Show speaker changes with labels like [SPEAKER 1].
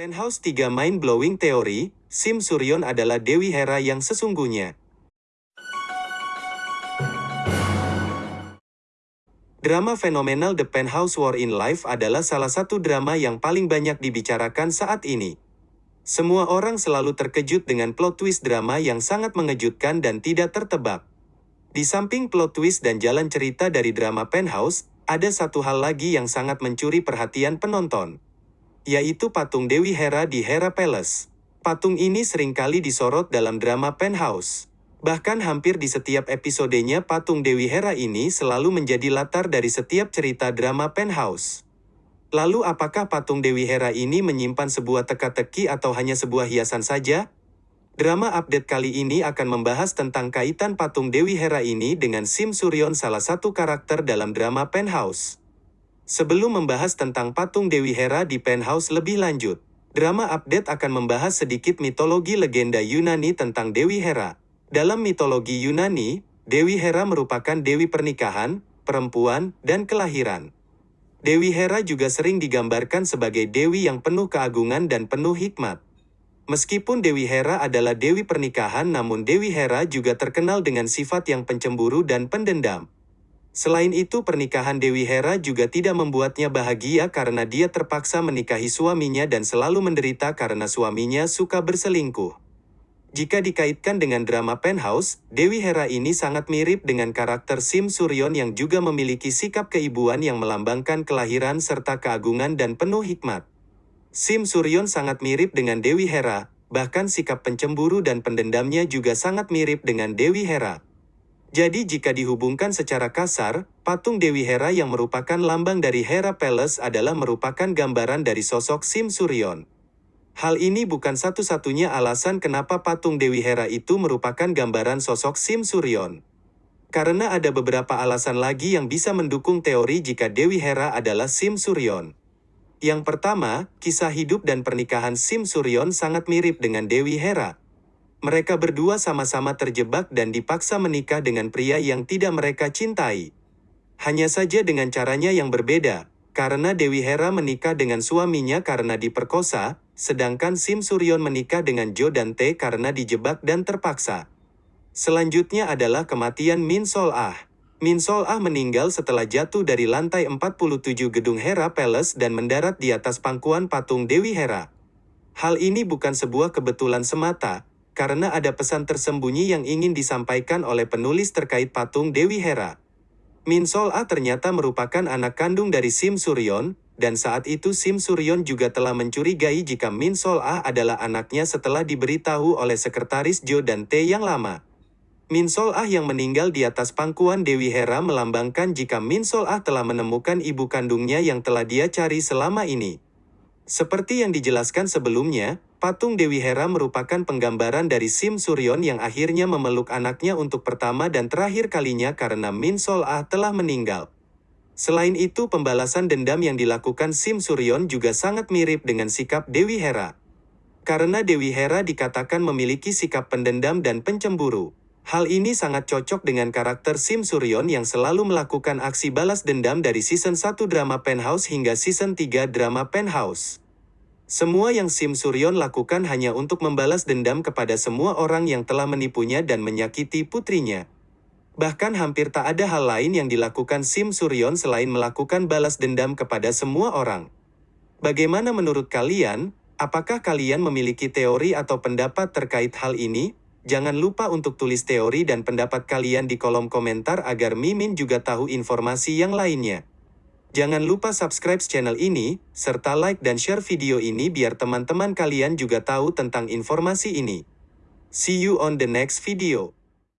[SPEAKER 1] Penthouse 3 Mind Blowing Theory, Sim Suryon adalah Dewi Hera yang sesungguhnya. Drama fenomenal The Penthouse War in Life adalah salah satu drama yang paling banyak dibicarakan saat ini. Semua orang selalu terkejut dengan plot twist drama yang sangat mengejutkan dan tidak tertebak. Di samping plot twist dan jalan cerita dari drama Penthouse, ada satu hal lagi yang sangat mencuri perhatian penonton. Yaitu patung Dewi Hera di Hera Palace. Patung ini sering kali disorot dalam drama Penthouse. Bahkan hampir di setiap episodenya patung Dewi Hera ini selalu menjadi latar dari setiap cerita drama Penthouse. Lalu apakah patung Dewi Hera ini menyimpan sebuah teka-teki atau hanya sebuah hiasan saja? Drama update kali ini akan membahas tentang kaitan patung Dewi Hera ini dengan Sim Suryon salah satu karakter dalam drama Penthouse. Sebelum membahas tentang patung Dewi Hera di Penthouse lebih lanjut, drama update akan membahas sedikit mitologi legenda Yunani tentang Dewi Hera. Dalam mitologi Yunani, Dewi Hera merupakan dewi pernikahan, perempuan, dan kelahiran. Dewi Hera juga sering digambarkan sebagai dewi yang penuh keagungan dan penuh hikmat. Meskipun Dewi Hera adalah dewi pernikahan namun Dewi Hera juga terkenal dengan sifat yang pencemburu dan pendendam. Selain itu pernikahan Dewi Hera juga tidak membuatnya bahagia karena dia terpaksa menikahi suaminya dan selalu menderita karena suaminya suka berselingkuh. Jika dikaitkan dengan drama Penthouse, Dewi Hera ini sangat mirip dengan karakter Sim Suryon yang juga memiliki sikap keibuan yang melambangkan kelahiran serta keagungan dan penuh hikmat. Sim Suryon sangat mirip dengan Dewi Hera, bahkan sikap pencemburu dan pendendamnya juga sangat mirip dengan Dewi Hera. Jadi jika dihubungkan secara kasar, patung Dewi Hera yang merupakan lambang dari Hera Palace adalah merupakan gambaran dari sosok Sim Suryon. Hal ini bukan satu-satunya alasan kenapa patung Dewi Hera itu merupakan gambaran sosok Sim Suryon. Karena ada beberapa alasan lagi yang bisa mendukung teori jika Dewi Hera adalah Sim Suryon. Yang pertama, kisah hidup dan pernikahan Sim Suryon sangat mirip dengan Dewi Hera. Mereka berdua sama-sama terjebak dan dipaksa menikah dengan pria yang tidak mereka cintai. Hanya saja dengan caranya yang berbeda, karena Dewi Hera menikah dengan suaminya karena diperkosa, sedangkan Sim Suryon menikah dengan Jo dan Tae karena dijebak dan terpaksa. Selanjutnya adalah kematian Min Sol Ah. Min Sol Ah meninggal setelah jatuh dari lantai 47 gedung Hera Palace dan mendarat di atas pangkuan patung Dewi Hera. Hal ini bukan sebuah kebetulan semata, karena ada pesan tersembunyi yang ingin disampaikan oleh penulis terkait patung Dewi Hera. Min Sol Ah ternyata merupakan anak kandung dari Sim Suryon, dan saat itu Sim Suryon juga telah mencurigai jika Min Sol Ah adalah anaknya setelah diberitahu oleh sekretaris Jo dan Tae yang lama. Min Sol Ah yang meninggal di atas pangkuan Dewi Hera melambangkan jika Min Sol Ah telah menemukan ibu kandungnya yang telah dia cari selama ini. Seperti yang dijelaskan sebelumnya, patung Dewi Hera merupakan penggambaran dari Sim Suryon yang akhirnya memeluk anaknya untuk pertama dan terakhir kalinya karena Min Sol Ah telah meninggal. Selain itu pembalasan dendam yang dilakukan Sim Suryon juga sangat mirip dengan sikap Dewi Hera. Karena Dewi Hera dikatakan memiliki sikap pendendam dan pencemburu. Hal ini sangat cocok dengan karakter Sim Suryon yang selalu melakukan aksi balas dendam dari season 1 drama Penthouse hingga season 3 drama Penthouse. Semua yang Sim Suryon lakukan hanya untuk membalas dendam kepada semua orang yang telah menipunya dan menyakiti putrinya. Bahkan hampir tak ada hal lain yang dilakukan Sim Suryon selain melakukan balas dendam kepada semua orang. Bagaimana menurut kalian? Apakah kalian memiliki teori atau pendapat terkait hal ini? Jangan lupa untuk tulis teori dan pendapat kalian di kolom komentar agar Mimin juga tahu informasi yang lainnya. Jangan lupa subscribe channel ini, serta like dan share video ini biar teman-teman kalian juga tahu tentang informasi ini. See you on the next video.